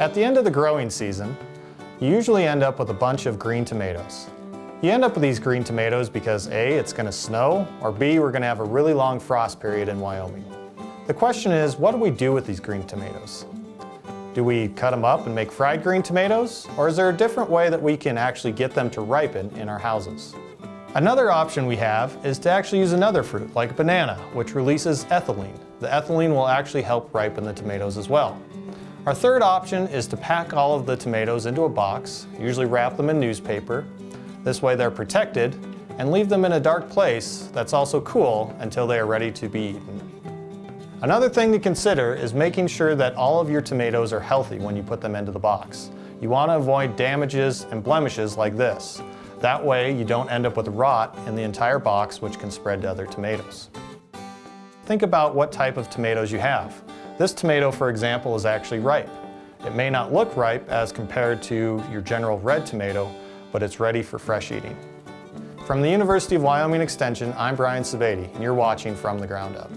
At the end of the growing season, you usually end up with a bunch of green tomatoes. You end up with these green tomatoes because A, it's going to snow, or B, we're going to have a really long frost period in Wyoming. The question is, what do we do with these green tomatoes? Do we cut them up and make fried green tomatoes? Or is there a different way that we can actually get them to ripen in our houses? Another option we have is to actually use another fruit, like a banana, which releases ethylene. The ethylene will actually help ripen the tomatoes as well. Our third option is to pack all of the tomatoes into a box, usually wrap them in newspaper. This way they're protected and leave them in a dark place that's also cool until they are ready to be eaten. Another thing to consider is making sure that all of your tomatoes are healthy when you put them into the box. You want to avoid damages and blemishes like this. That way you don't end up with rot in the entire box which can spread to other tomatoes. Think about what type of tomatoes you have. This tomato, for example, is actually ripe. It may not look ripe as compared to your general red tomato, but it's ready for fresh eating. From the University of Wyoming Extension, I'm Brian Sebade, and you're watching From the Ground Up.